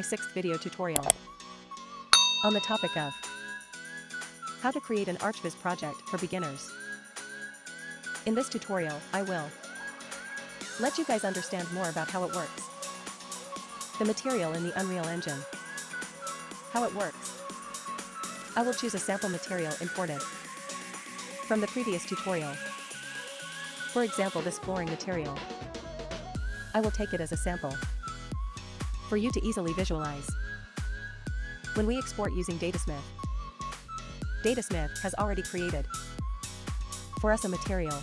my sixth video tutorial on the topic of how to create an ArchViz project for beginners. In this tutorial, I will let you guys understand more about how it works, the material in the Unreal Engine, how it works. I will choose a sample material imported from the previous tutorial. For example this flooring material. I will take it as a sample for you to easily visualize. When we export using Datasmith, Datasmith has already created for us a material.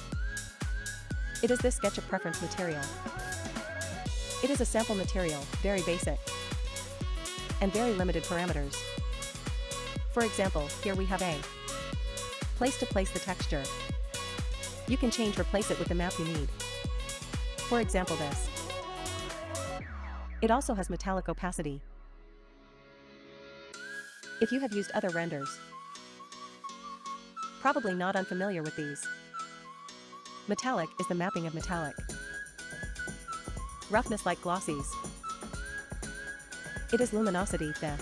It is this SketchUp preference material. It is a sample material, very basic, and very limited parameters. For example, here we have a place to place the texture. You can change replace it with the map you need. For example this. It also has metallic opacity. If you have used other renders, probably not unfamiliar with these. Metallic is the mapping of metallic. Roughness like glossies. It is luminosity, the.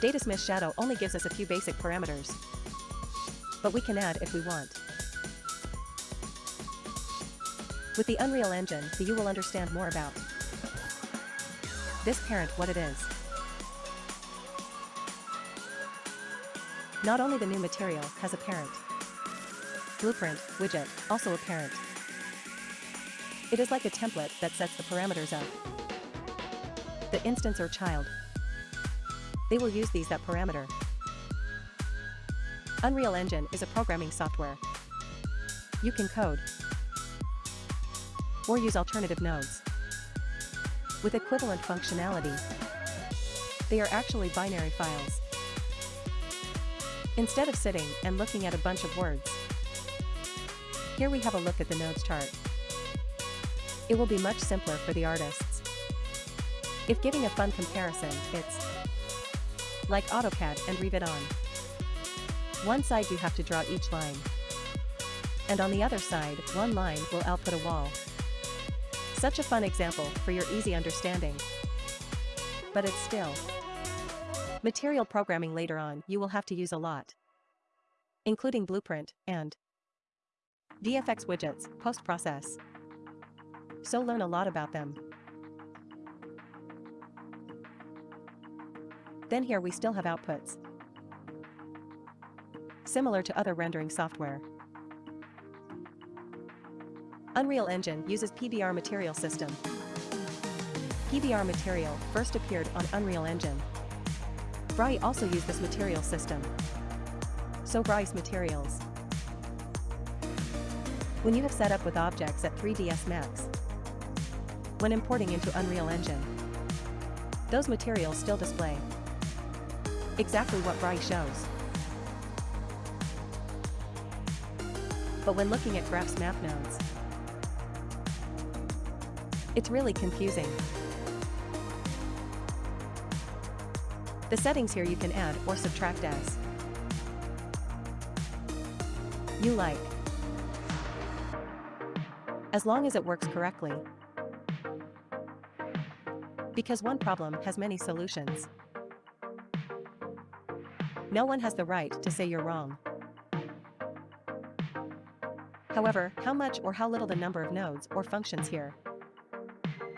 Datasmith Shadow only gives us a few basic parameters. But we can add if we want. With the Unreal Engine, the you will understand more about this parent what it is. Not only the new material has a parent. Blueprint, widget, also a parent. It is like a template that sets the parameters of the instance or child. They will use these that parameter. Unreal Engine is a programming software. You can code or use alternative nodes with equivalent functionality. They are actually binary files. Instead of sitting and looking at a bunch of words, here we have a look at the nodes chart. It will be much simpler for the artists. If giving a fun comparison, it's like AutoCAD and Revit on. One side you have to draw each line. And on the other side, one line will output a wall. Such a fun example for your easy understanding. But it's still material programming later on you will have to use a lot. Including Blueprint and VFX widgets, post-process. So learn a lot about them. Then here we still have outputs. Similar to other rendering software. Unreal Engine uses PBR Material System. PBR Material first appeared on Unreal Engine. V-Ray also used this material system. So Bryce Materials. When you have set up with objects at 3ds Max, when importing into Unreal Engine, those materials still display exactly what V-Ray shows. But when looking at Graphs map nodes, it's really confusing. The settings here you can add or subtract as you like. As long as it works correctly. Because one problem has many solutions. No one has the right to say you're wrong. However, how much or how little the number of nodes or functions here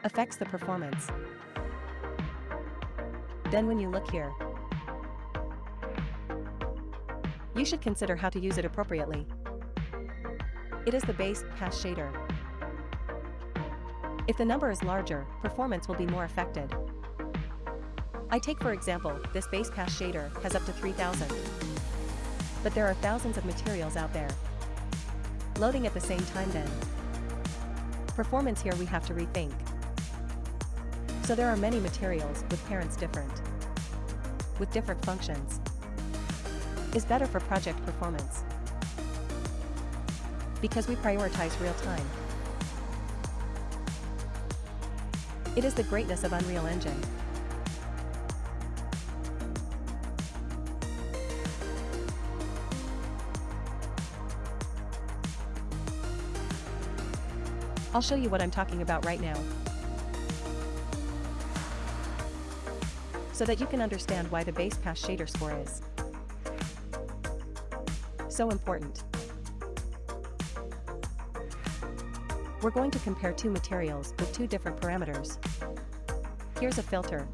affects the performance. Then when you look here, you should consider how to use it appropriately. It is the base pass shader. If the number is larger, performance will be more affected. I take for example, this base pass shader has up to 3000. But there are thousands of materials out there. Loading at the same time then. Performance here we have to rethink so there are many materials with parents different with different functions is better for project performance because we prioritize real time. It is the greatness of Unreal Engine. I'll show you what I'm talking about right now. So that you can understand why the base pass shader score is so important. We're going to compare two materials with two different parameters. Here's a filter.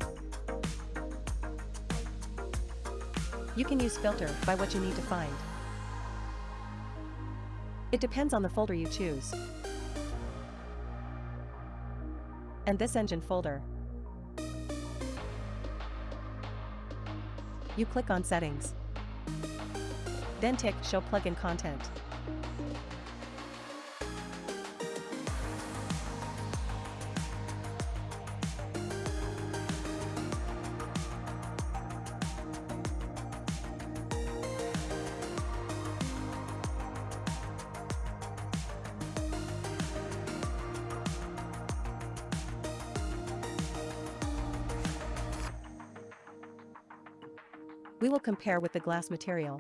You can use filter by what you need to find. It depends on the folder you choose. And this engine folder. You click on Settings. Then tick Show Plugin Content. Compare with the glass material.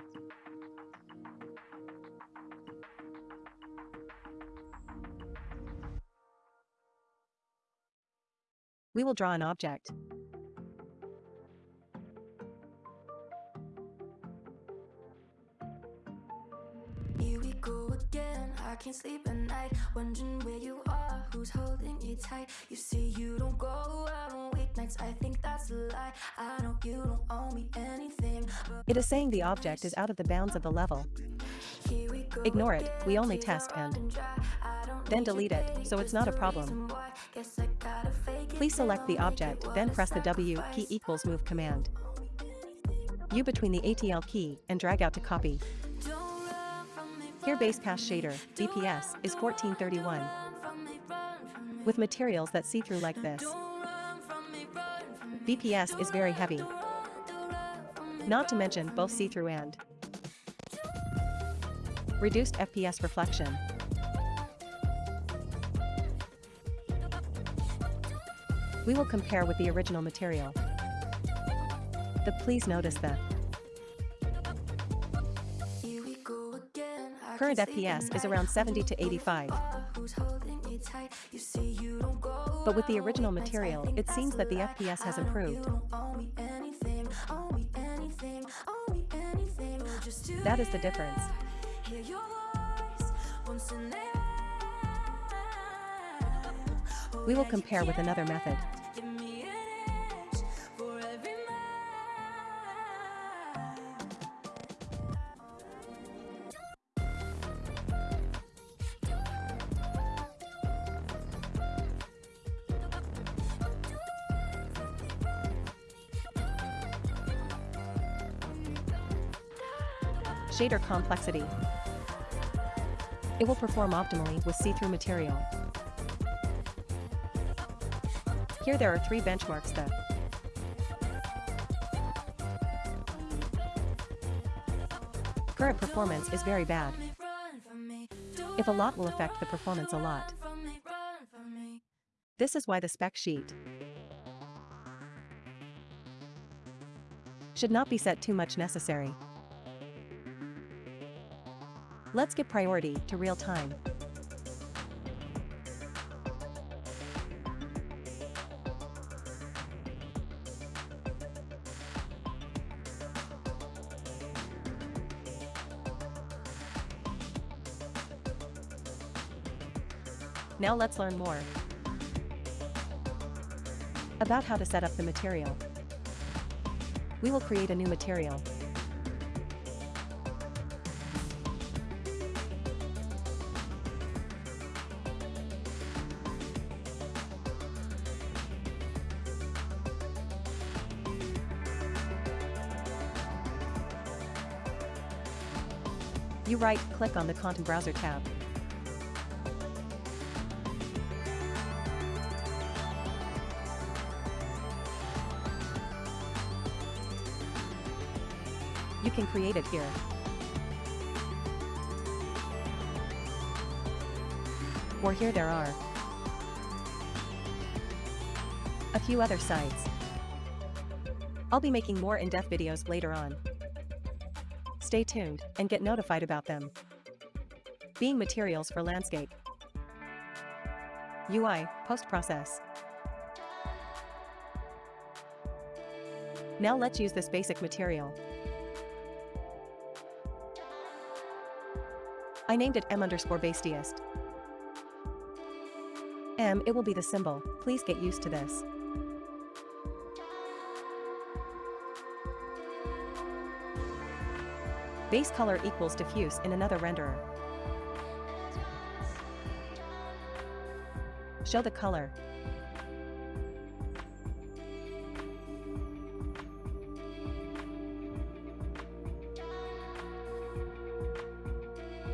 We will draw an object. I can't sleep at night, wondering where you are, who's holding you tight. You say you don't go out on weeknights. I think that's a lie. I know you don't me. It is saying the object is out of the bounds of the level. Ignore it, we only test and then delete it, so it's not a problem. Please select the object, then press the W key equals move command. U between the ATL key and drag out to copy. Here base pass shader, BPS, is 1431. run from me, run from me. With materials that see through like this. BPS is very heavy. Not to mention both see-through and reduced FPS reflection. We will compare with the original material. The please notice. I current FPS is around 70 to 85, Ah, who's holding me tight? You say you don't go but with the original material, it seems that the. FPS has improved. That is the difference. We will compare with another method. Shader complexity. It will perform optimally with see-through material. Here there are three benchmarks that current performance is very bad. If a lot will affect the performance a lot. This is why the spec sheet should not be set too much necessary. Let's give priority to real time. Now let's learn more about how to set up the material. We will create a new material. Right-click on the Content Browser tab. You can create it here. Or here there are a few other sites. I'll be making more in-depth videos later on. Stay tuned and get notified about them. Being materials for landscape. UI, post-process. Now let's use this basic material. I named it m underscore bastiest. M, it will be the symbol, please get used to this. Base color equals diffuse in another renderer. Show the color.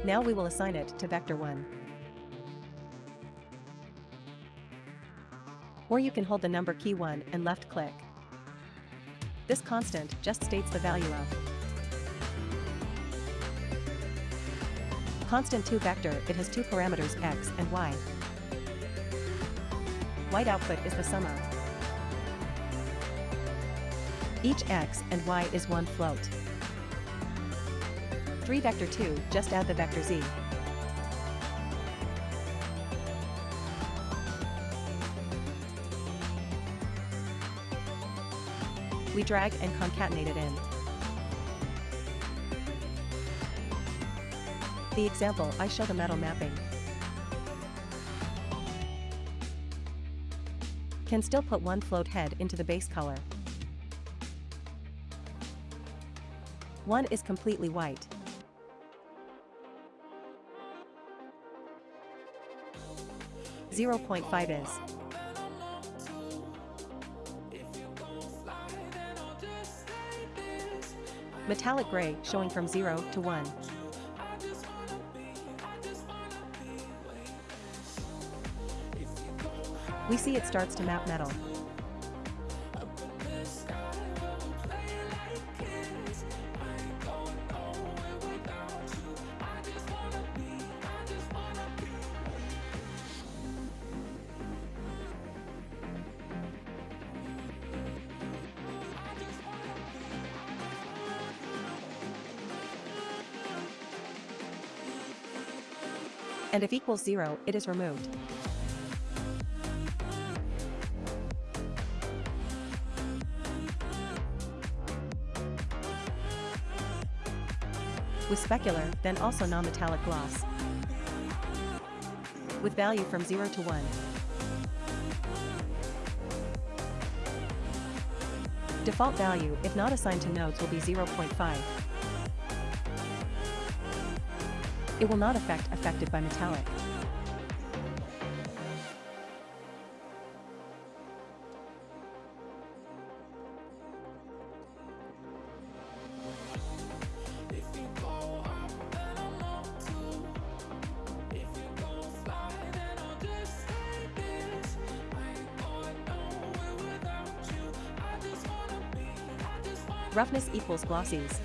Now we will assign it to vector 1. Or you can hold the number key 1 and left click. This constant just states the value of constant 2 vector it has two parameters x and y. White output is the sum of each x and y is one float. 3 vector 2, just add the vector z. We drag and concatenate it in. The example I show the metal mapping. Can still put one float head into the base color. One is completely white. Zero point five is metallic gray showing from 0 to 1. We see it starts to map metal. And if equals 0, it is removed. With specular, then also non-metallic gloss. With value from 0 to 1. Default value, if not assigned to nodes will be 0.5. It will not affect affected by metallic. Glossies.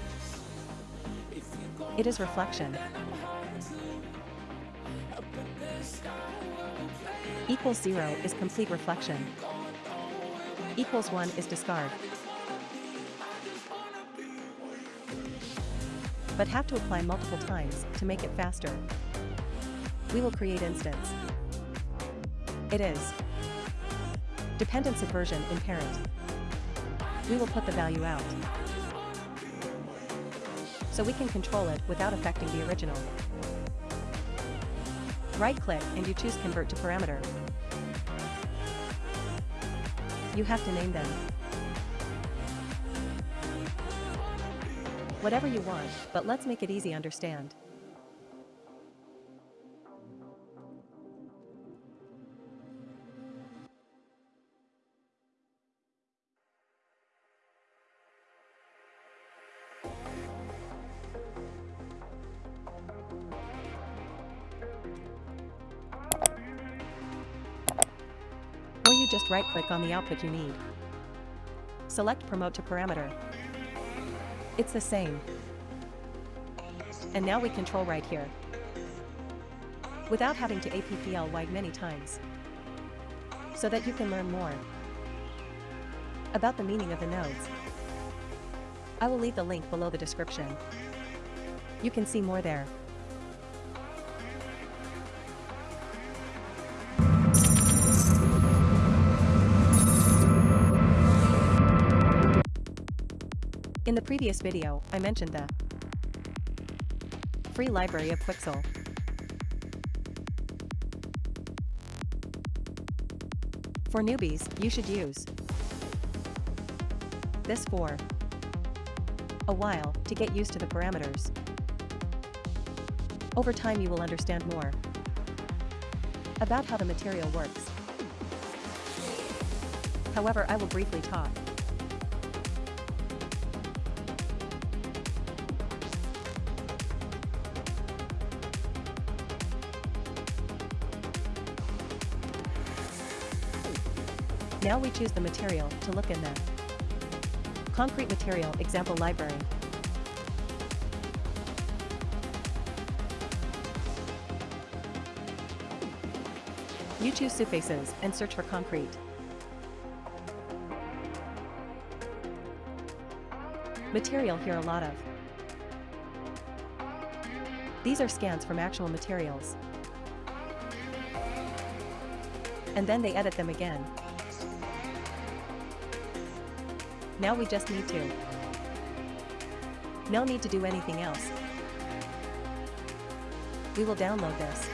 It is reflection. Equals 0 is complete reflection. Equals 1 is discard. But have to apply multiple times to make it faster. We will create instance. It is dependent subversion in parent. We will put the value out. So we can control it without affecting the original. Right-click and you choose Convert to Parameter. You have to name them. Whatever you want, but let's make it easy understand. Right-click on the output you need. Select Promote to Parameter. It's the same. And now we control right here. Without having to APPL wide many times. So that you can learn more about the meaning of the nodes. I will leave the link below the description. You can see more there. In the previous video, I mentioned the free library of Quixel. For newbies, you should use this for a while to get used to the parameters. Over time you will understand more about how the material works. However, I will briefly talk Now we choose the material to look in the Concrete Material Example Library. You choose surfaces and search for concrete. Material here a lot of. These are scans from actual materials. And then they edit them again. Now we just need to. No need to do anything else. We will download this.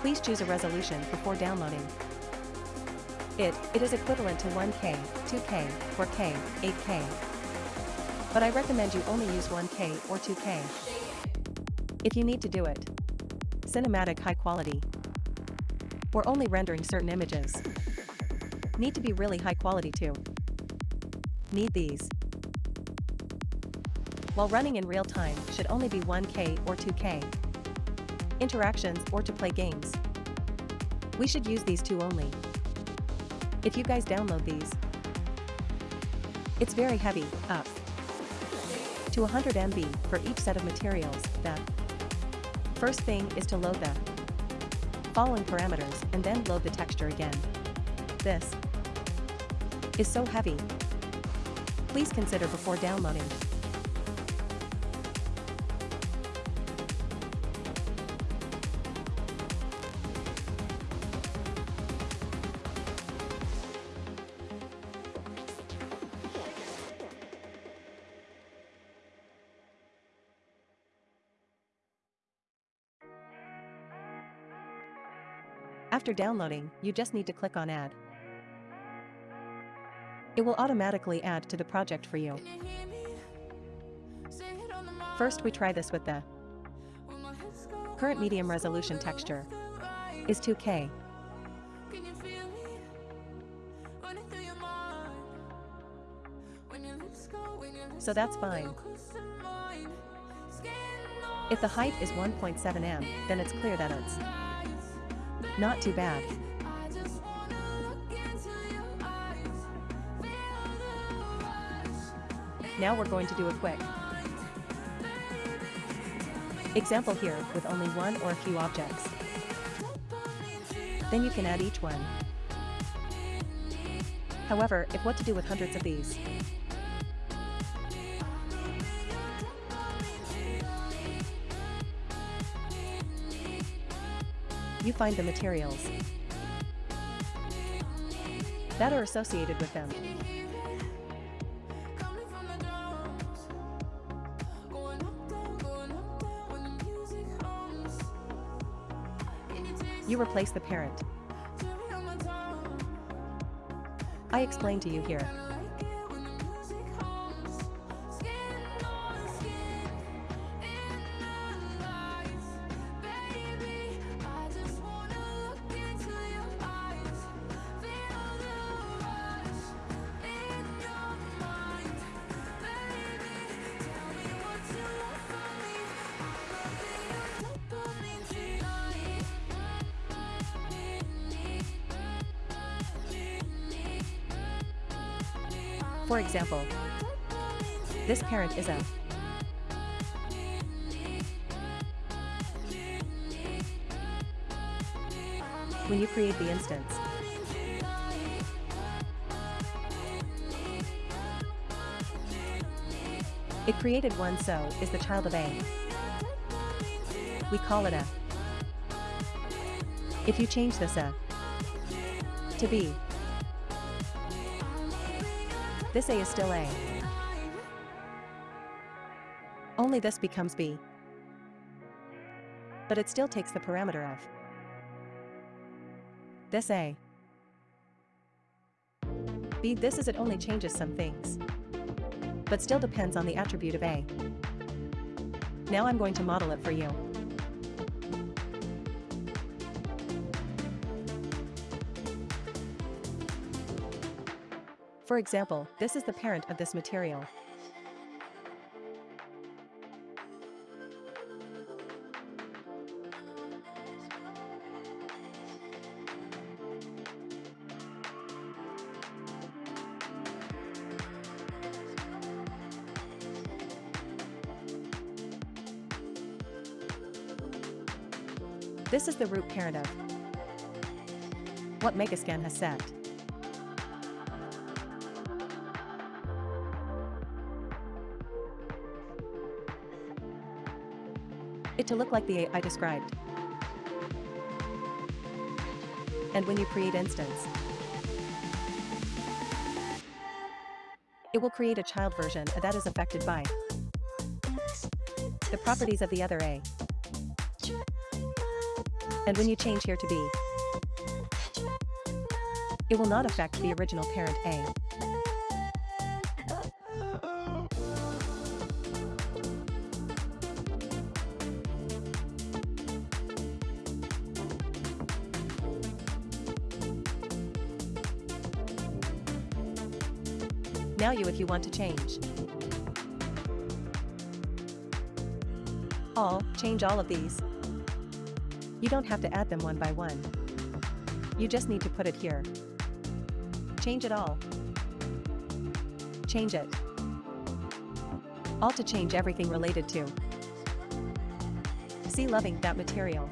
Please choose a resolution before downloading. It, it is equivalent to 1K, 2K, 4K, 8K. But I recommend you only use 1K or 2K. If you need to do it. Cinematic high quality. Or only rendering certain images. Need to be really high quality too. Need these. While running in real time should only be 1K or 2K. Interactions or to play games. We should use these two only. If you guys download these. It's very heavy, up to 100 MB for each set of materials, the first thing is to load the following parameters and then load the texture again. This is so heavy. Please consider before downloading. After downloading, you just need to click on Add. It will automatically add to the project for you. First we try this with the current medium resolution texture is 2K. So that's fine. If the height is 1.7 m, then it's clear that it's not too bad. Now we're going to do a quick example here with only one or a few objects. Then you can add each one. However, if what to do with hundreds of these, you find the materials that are associated with them. You replace the parent. I explain to you here. Example, this parent is a when you create the instance. It created one so is the child of A. We call it a. If you change this a to B, This A is still A. Only this becomes B. But it still takes the parameter of this A. B this is it only changes some things. But still depends on the attribute of A. Now I'm going to model it for you. For example, this is the parent of this material. This is the root parent of what Megascan has set. It to look like the A I described. And when you create instance, it will create a child version that is affected by the properties of the other A. And when you change here to B, it will not affect the original parent A. Now you if you want to change. All, change all of these. You don't have to add them one by one. You just need to put it here. Change it all. Change it. All to change everything related to. See loving that material.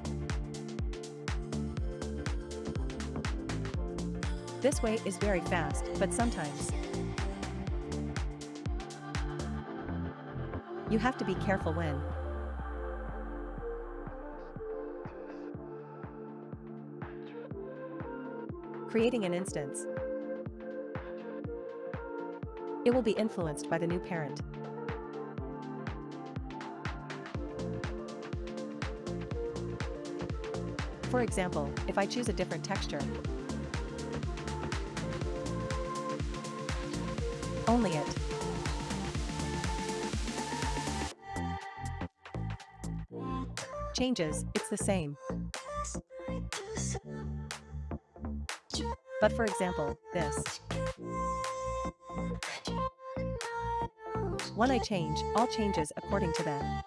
This way is very fast, but sometimes you have to be careful when creating an instance. It will be influenced by the new parent. For example, if I choose a different texture, only it. Changes, it's the same. But for example, this. When I change, all changes according to that.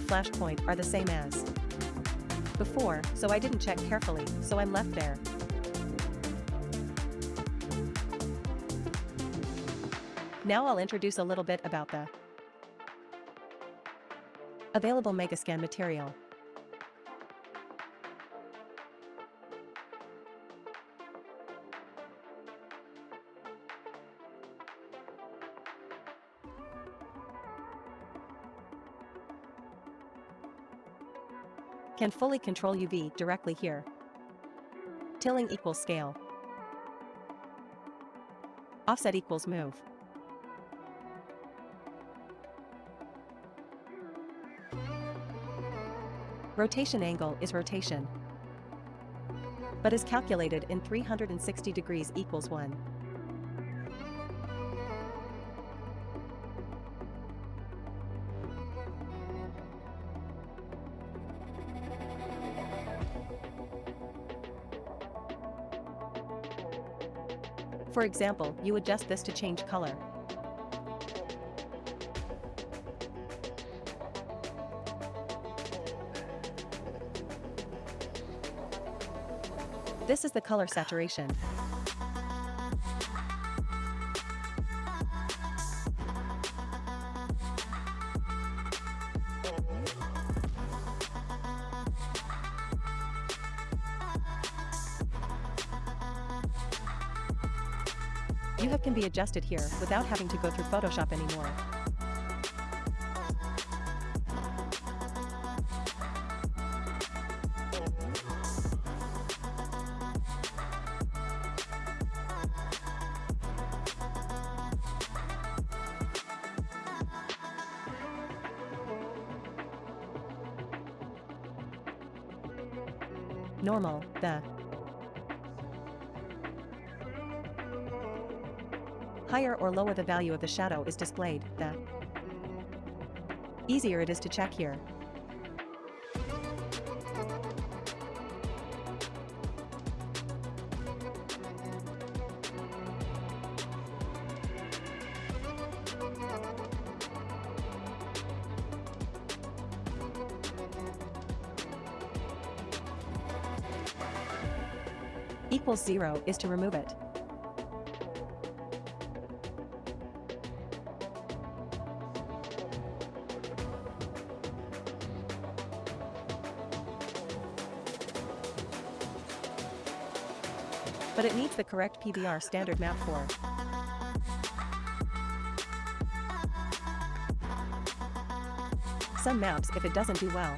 Flashpoint are the same as before, so I didn't check carefully, so I'm left there. Now I'll introduce a little bit about the available Megascan material. Can fully control UV directly here. Tilling equals scale. Offset equals move. Rotation angle is rotation, but is calculated in 360 degrees equals 1. For example, you adjust this to change color. This is the color saturation. Adjusted here without having to go through Photoshop anymore. Value of the shadow is displayed, the easier it is to check here. Equals zero is to remove it. Correct PBR standard map for. Some maps if it doesn't do well.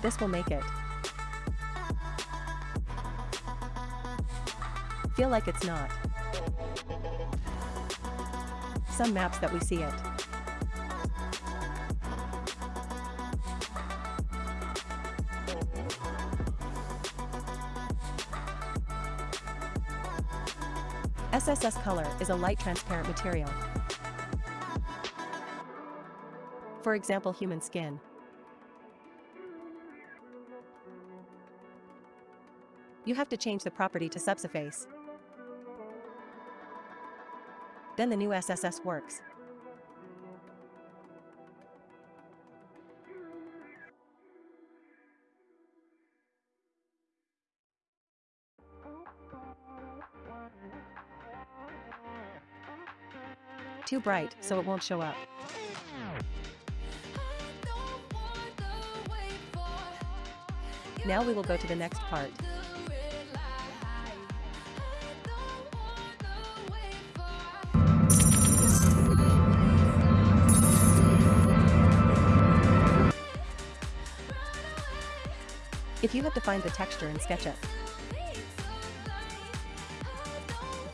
This will make it. Feel like it's not. Some maps that we see it. SSS color is a light transparent material. For example human skin. You have to change the property to subsurface. Then the new SSS works. Too bright, so it won't show up. Now we will go to the next part. If you have defined the texture in SketchUp,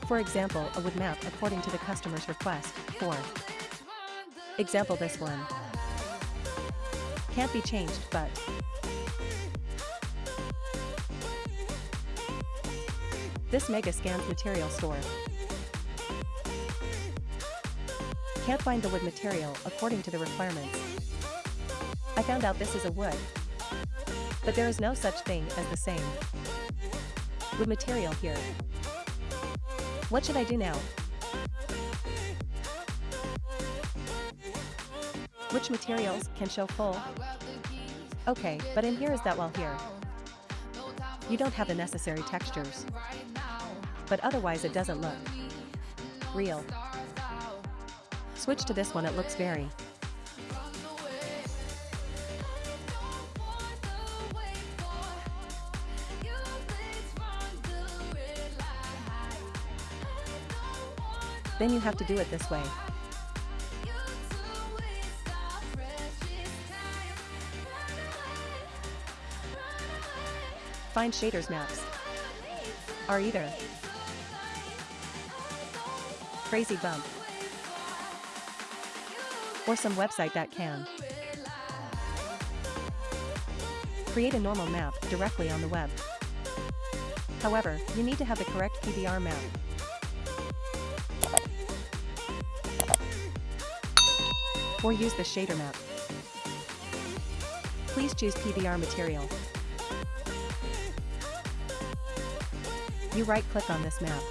For example, a wood map according to the customer's request. 4. Example this one. Can't be changed, but This mega scans material store. Can't find the wood material according to the requirements. I found out this is a wood. But there is no such thing as the same. Wood material here. What should I do now? Which materials can show full? Okay, but in here is that well here. You don't have the necessary textures. But otherwise it doesn't look real. Switch to this one it looks very Then you have to do it this way. Find shaders maps. Are either Crazy Bump or some website that can create a normal map directly on the web. However, you need to have the correct PBR map. or use the shader map. Please choose PBR material. You right-click on this map.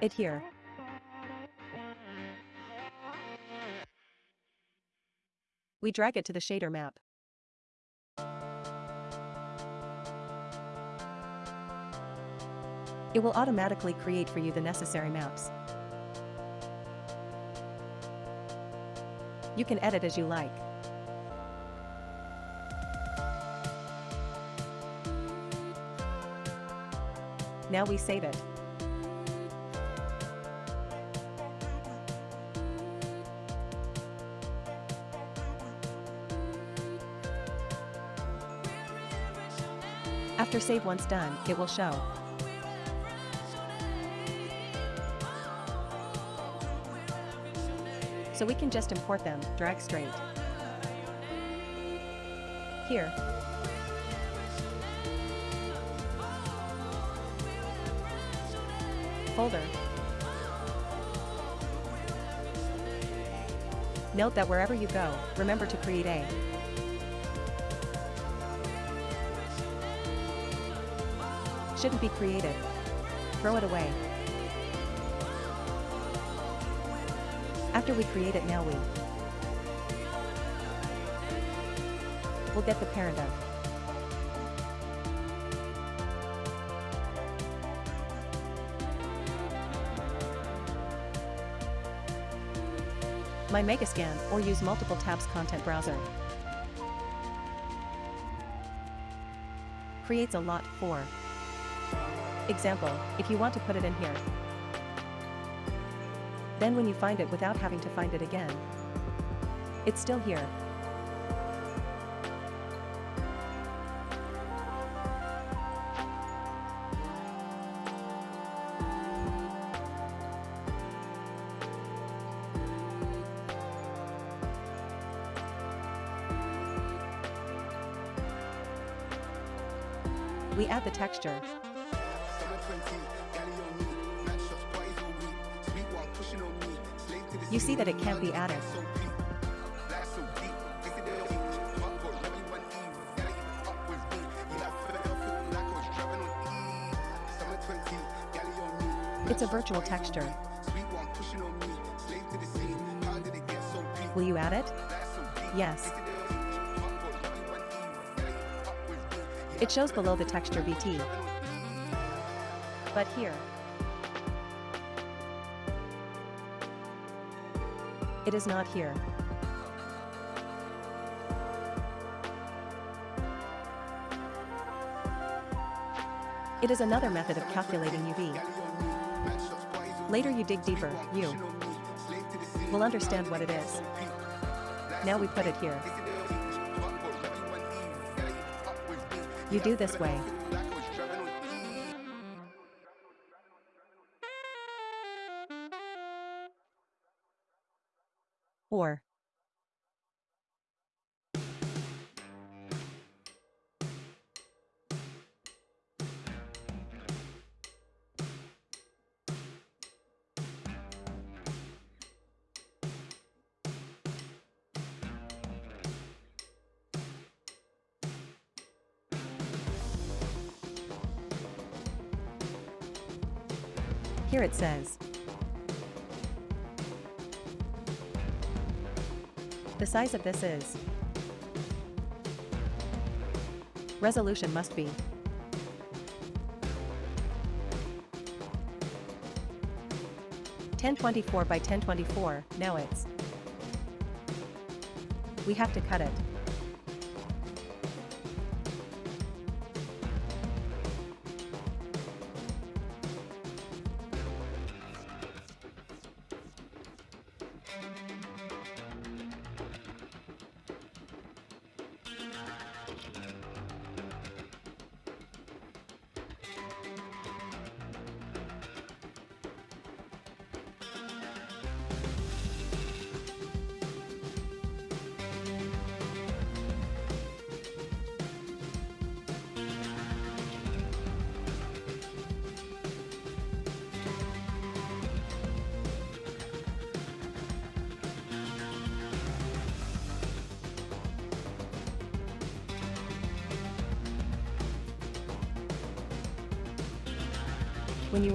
It here. We drag it to the shader map. It will automatically create for you the necessary maps. You can edit as you like. Now we save it. After save once done, it will show. So we can just import them, drag straight. Here. Folder. Note that wherever you go, remember to create a shouldn't be created. Throw it away. After we create it now we will get the parent of my Megascan or use multiple tabs content browser. Creates a lot for example, if you want to put it in here. Then when you find it without having to find it again, it's still here. We add the texture, that it can't be added. It's a virtual texture. Will you add it? Yes. It shows below the texture VT. But here, It is not here. It is another method of calculating UV. Later you dig deeper, you will understand what it is. Now we put it here. You do this way. It says, The size of this is. Resolution must be. Ten twenty four by ten twenty four, now it's. We have to cut it.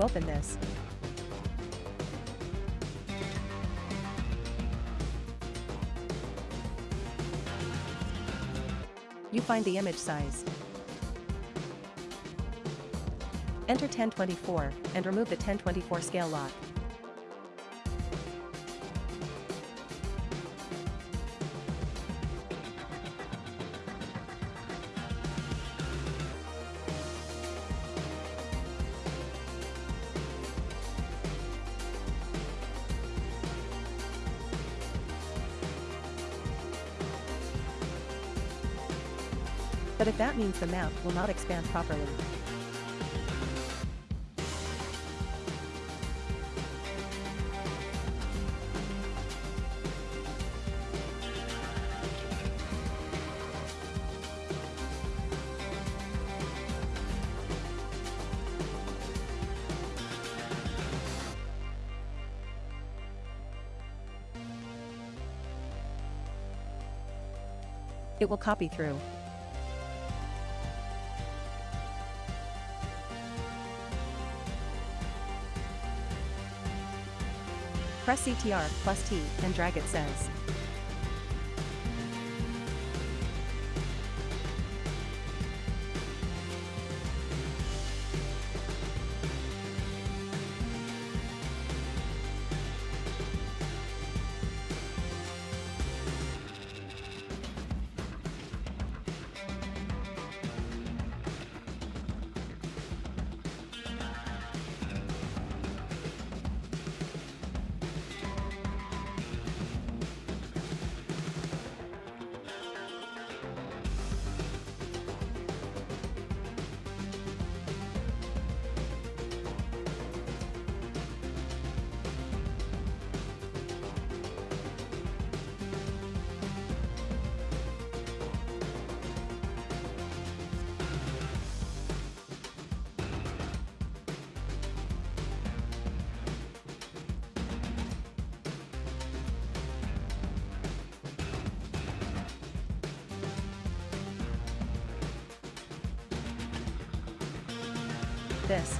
Open this. You find the image size. Enter 1024 and remove the 1024 scale lock. But if that means the map will not expand properly. It will copy through. CTR plus T and drag it says. This.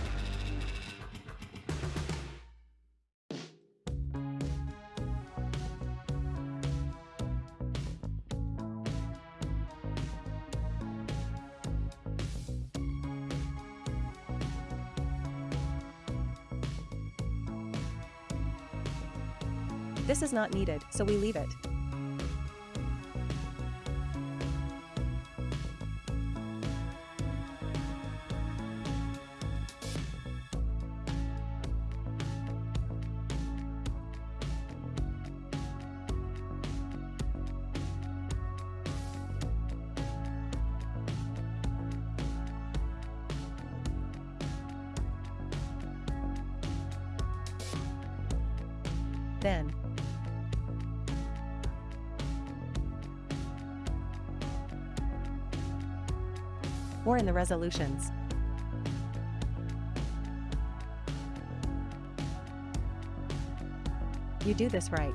This is not needed, so we leave it. Then. Or in the resolutions. You do this right.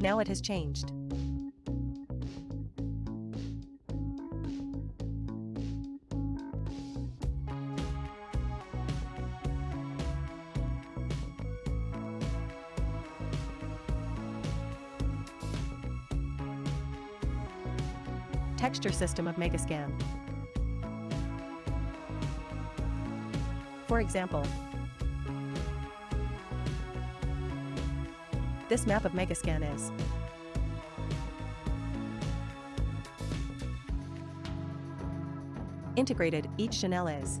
Now it has changed. Texture system of Megascan. For example, this map of Megascan is integrated, each channel is.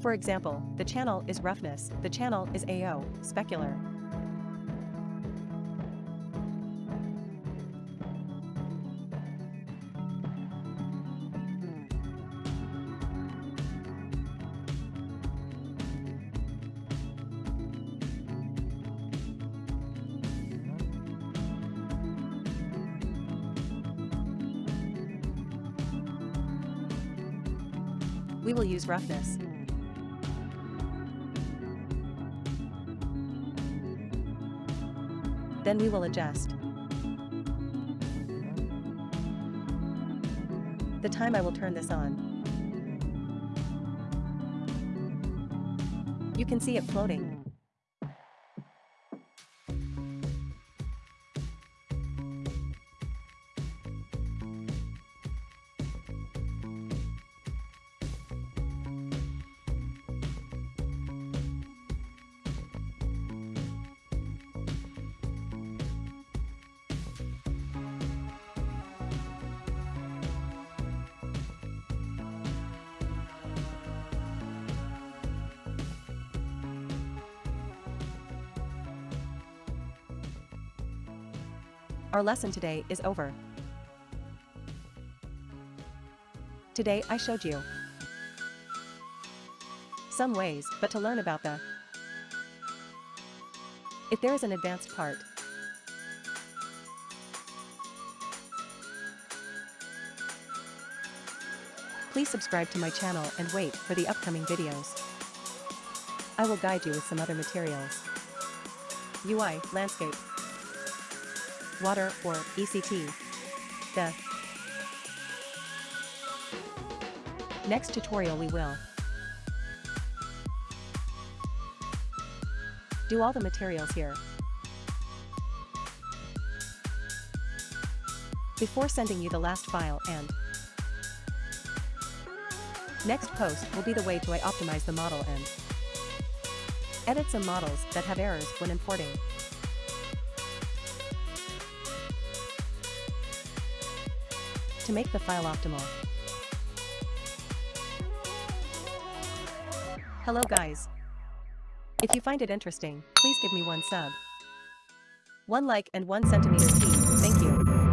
For example, the channel is roughness, the channel is AO, specular. We will use roughness. Then we will adjust. The time I will turn this on. You can see it floating. Our lesson today is over. Today I showed you some ways, but to learn about the if there is an advanced part. Please subscribe to my channel and wait for the upcoming videos. I will guide you with some other materials. UI, landscape, water or ECT. The next tutorial we will do all the materials here. Before sending you the last file and next post will be the way to I optimize the model and edit some models that have errors when importing. To make the file optimal. Hello guys. If you find it interesting, please give me one sub. One like and one centimeter peace